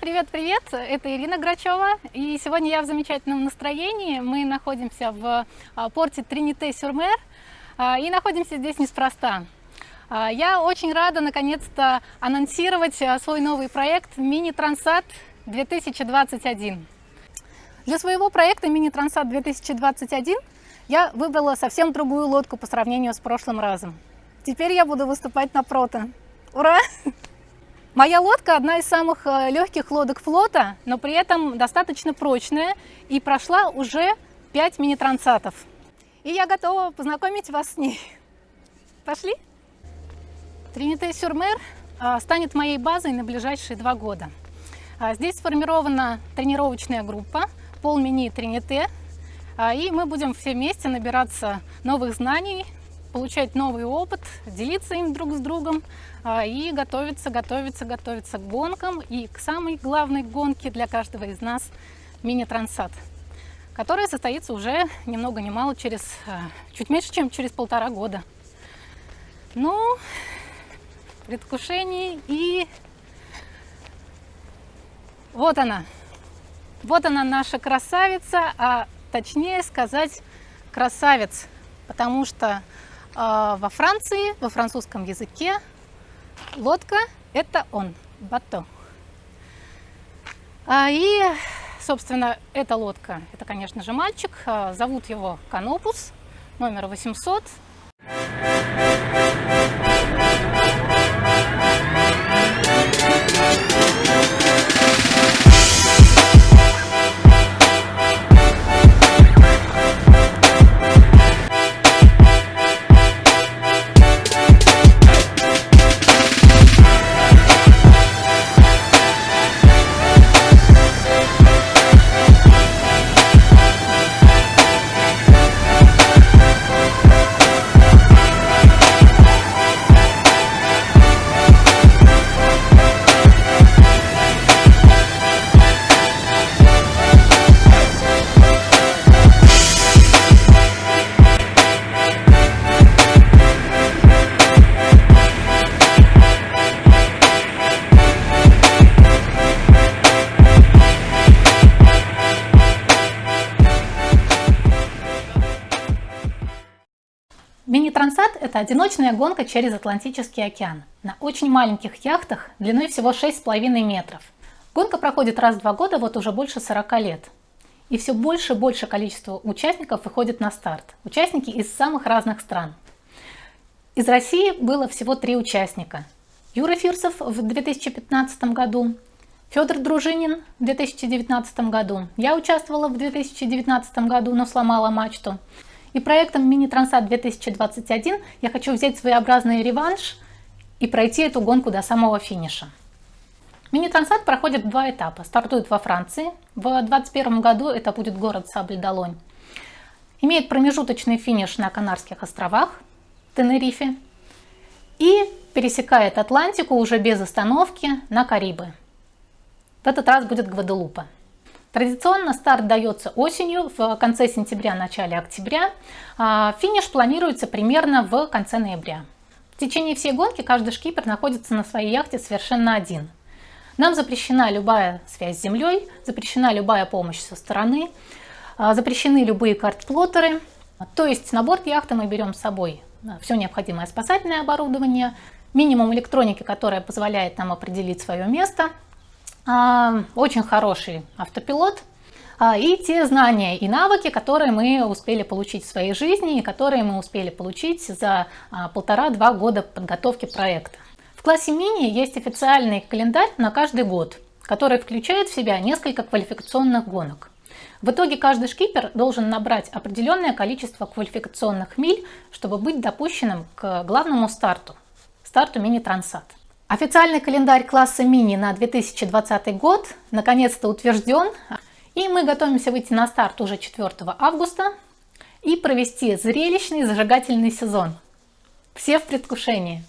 Привет-привет! Это Ирина Грачева, и сегодня я в замечательном настроении. Мы находимся в а, порте Тринité-Сюрмер, а, и находимся здесь неспроста. А, я очень рада наконец-то анонсировать свой новый проект «Мини-Трансат 2021». Для своего проекта «Мини-Трансат 2021» я выбрала совсем другую лодку по сравнению с прошлым разом. Теперь я буду выступать на прото. Ура! Моя лодка одна из самых э, легких лодок флота, но при этом достаточно прочная и прошла уже 5 мини-трансатов. И я готова познакомить вас с ней. Пошли? Тринité-Сюрмер э, станет моей базой на ближайшие два года. А здесь сформирована тренировочная группа пол мини Тринité, и мы будем все вместе набираться новых знаний, получать новый опыт, делиться им друг с другом а, и готовиться, готовиться, готовиться к гонкам и к самой главной гонке для каждого из нас мини-трансат, которая состоится уже ни много ни мало через, а, чуть меньше, чем через полтора года. Ну, предвкушение и вот она. Вот она наша красавица, а точнее сказать красавец, потому что во Франции, во французском языке, лодка – это он, бато. А, и, собственно, эта лодка – это, конечно же, мальчик. А, зовут его Канопус, номер 800. Это одиночная гонка через Атлантический океан на очень маленьких яхтах длиной всего 6,5 метров. Гонка проходит раз в два года вот уже больше 40 лет. И все больше и больше количество участников выходит на старт. Участники из самых разных стран. Из России было всего три участника. Юра Фирсов в 2015 году, Федор Дружинин в 2019 году. Я участвовала в 2019 году, но сломала мачту. И проектом Мини-Трансат 2021 я хочу взять своеобразный реванш и пройти эту гонку до самого финиша. Мини-трансат проходит два этапа. Стартует во Франции. В 2021 году это будет город Сабль-Долонь. Имеет промежуточный финиш на Канарских островах, Тенерифе. И пересекает Атлантику уже без остановки на Карибы. В этот раз будет Гваделупа. Традиционно старт дается осенью, в конце сентября, начале октября. А, финиш планируется примерно в конце ноября. В течение всей гонки каждый шкипер находится на своей яхте совершенно один. Нам запрещена любая связь с землей, запрещена любая помощь со стороны, а, запрещены любые карт-плоттеры. То есть на борт яхты мы берем с собой а, все необходимое спасательное оборудование, минимум электроники, которая позволяет нам определить свое место – очень хороший автопилот а, и те знания и навыки, которые мы успели получить в своей жизни и которые мы успели получить за а, полтора-два года подготовки проекта. В классе мини есть официальный календарь на каждый год, который включает в себя несколько квалификационных гонок. В итоге каждый шкипер должен набрать определенное количество квалификационных миль, чтобы быть допущенным к главному старту, старту мини-трансат. Официальный календарь класса мини на 2020 год наконец-то утвержден, и мы готовимся выйти на старт уже 4 августа и провести зрелищный зажигательный сезон. Все в предвкушении.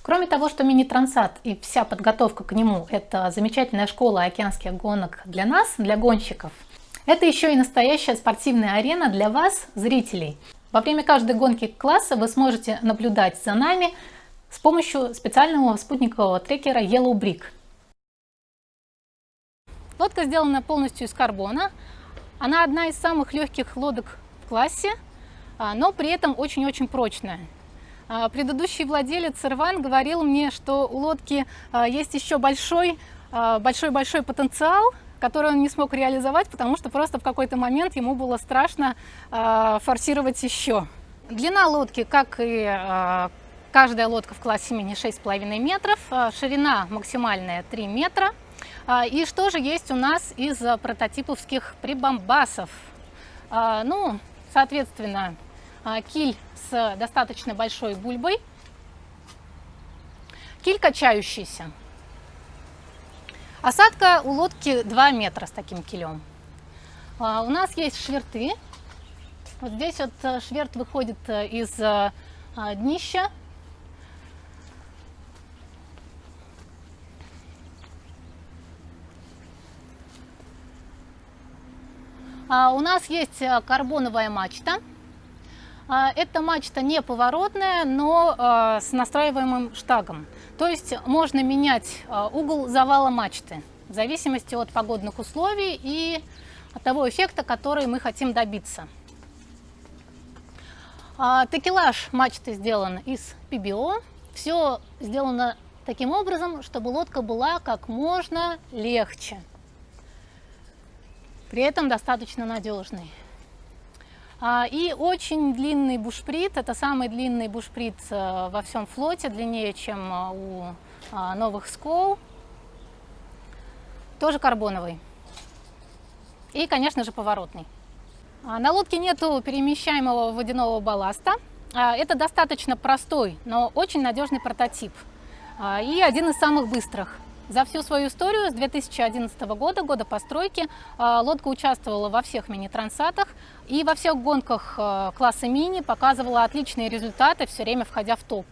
Кроме того, что мини-трансат и вся подготовка к нему – это замечательная школа океанских гонок для нас, для гонщиков, это еще и настоящая спортивная арена для вас, зрителей. Во время каждой гонки класса вы сможете наблюдать за нами – с помощью специального спутникового трекера Yellow Brick. Лодка сделана полностью из карбона. Она одна из самых легких лодок в классе, а, но при этом очень-очень прочная. А, предыдущий владелец Ирван говорил мне, что у лодки а, есть еще большой большой-большой потенциал, который он не смог реализовать, потому что просто в какой-то момент ему было страшно форсировать еще. Длина лодки, как и каждая лодка в классе мини 6,5 метров, ширина максимальная 3 метра. И что же есть у нас из прототиповских прибамбасов? Ну, соответственно, а, киль с достаточно большой бульбой, киль качающийся. Осадка у лодки 2 метра с таким килем. А, у нас есть шверты. Вот здесь вот шверт выходит из а, днища. У нас есть карбоновая мачта. А, эта мачта не поворотная, но а, с настраиваемым штагом. То есть можно менять а, угол завала мачты в зависимости от погодных условий и от того эффекта, который мы хотим добиться. Такелаж мачты сделан из PBO. Все сделано таким образом, чтобы лодка была как можно легче, при этом достаточно надежной. А, и очень длинный бушприт, это самый длинный бушприт э, во всем флоте, длиннее, чем э, у а, новых скол. Тоже карбоновый. И, конечно же, поворотный. А, на лодке нету перемещаемого водяного балласта. Это достаточно простой, но очень надежный прототип. И один из самых быстрых. За всю свою историю с 2011 года, года постройки, а, лодка участвовала во всех мини-трансатах и во всех гонках а, класса мини показывала отличные результаты, все время входя в топ.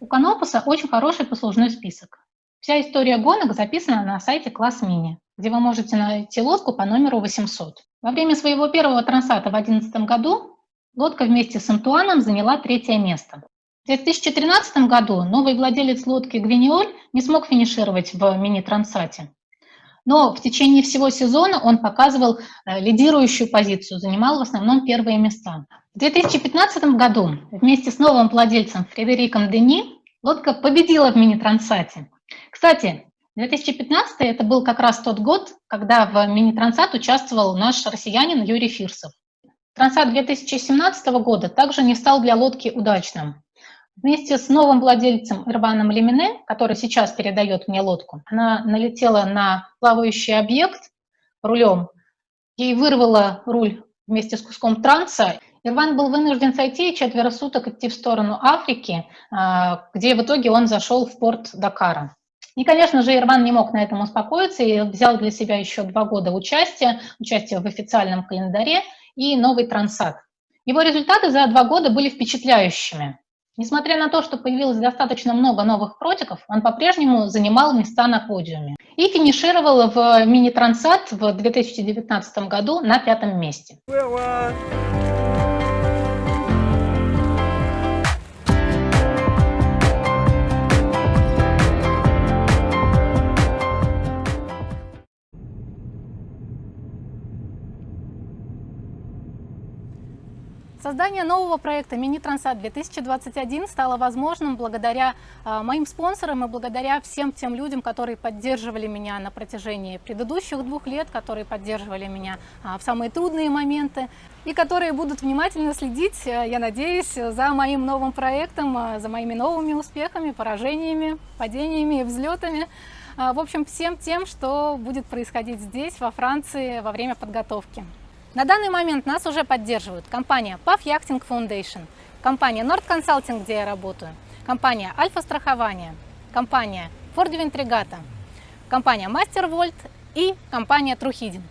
У Канопуса очень хороший послужной список. Вся история гонок записана на сайте класс мини, где вы можете найти лодку по номеру 800. Во время своего первого трансата в 2011 году лодка вместе с Антуаном заняла третье место. В 2013 году новый владелец лодки «Гвиниоль» не смог финишировать в мини-трансате. Но в течение всего сезона он показывал э, лидирующую позицию, занимал в основном первые места. В 2015 году вместе с новым владельцем Фредериком Дени лодка победила в мини-трансате. Кстати, 2015 это был как раз тот год, когда в мини-трансат участвовал наш россиянин Юрий Фирсов. Трансат 2017 года также не стал для лодки удачным. Вместе с новым владельцем Ирваном Лемине, который сейчас передает мне лодку, она налетела на плавающий объект рулем, ей вырвало руль вместе с куском транса. Ирван был вынужден сойти и четверо суток идти в сторону Африки, а, где в итоге он зашел в порт Дакара. И, конечно же, Ирван не мог на этом успокоиться и взял для себя еще два года участия, участие в официальном календаре и новый трансат. Его результаты за два года были впечатляющими. Несмотря на то, что появилось достаточно много новых протиков, он по-прежнему занимал места на подиуме и финишировал в мини-трансат в 2019 году на пятом месте. Создание нового проекта «Мини-Трансат 2021» стало возможным благодаря а, моим спонсорам и благодаря всем тем людям, которые поддерживали меня на протяжении предыдущих двух лет, которые поддерживали меня а, в самые трудные моменты и которые будут внимательно следить, а, я надеюсь, за моим новым проектом, за моими новыми успехами, поражениями, падениями и взлетами. В общем, всем тем, что будет происходить здесь, во Франции, во время подготовки. На данный момент нас уже поддерживают компания PAF Yachting Foundation, компания Nord Consulting, где я работаю, компания Альфа Страхование, компания Ford Ventrigata, компания Master Volt и компания Truheading.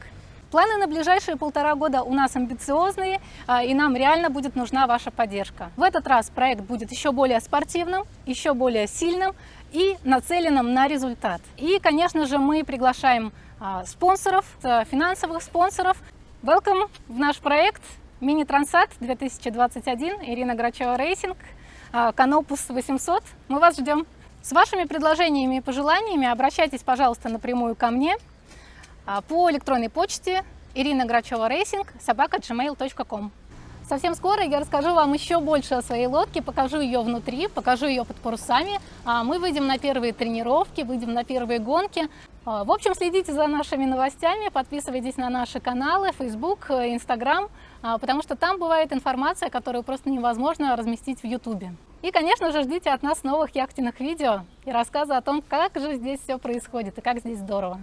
Планы на ближайшие полтора года у нас амбициозные, а, и нам реально будет нужна ваша поддержка. В этот раз проект будет еще более спортивным, еще более сильным и нацеленным на результат. И, конечно же, мы приглашаем а, спонсоров, э, финансовых спонсоров, Welcome в наш проект Mini Transat 2021, Ирина Грачева Racing, Canopus 800. Мы вас ждем. С вашими предложениями и пожеланиями обращайтесь, пожалуйста, напрямую ко мне. а, по электронной почте Ирина Грачева Racing, собака gmail.com. Совсем скоро я расскажу вам еще больше о своей лодке, покажу ее внутри, покажу ее под парусами. А, мы выйдем на первые тренировки, выйдем на первые гонки. А, в общем, следите за нашими новостями, подписывайтесь на наши каналы, Facebook, Instagram, потому что там бывает информация, которую просто невозможно разместить в YouTube. И, конечно же, ждите от нас новых яхтенных видео и рассказы о том, как же здесь все происходит и как здесь здорово.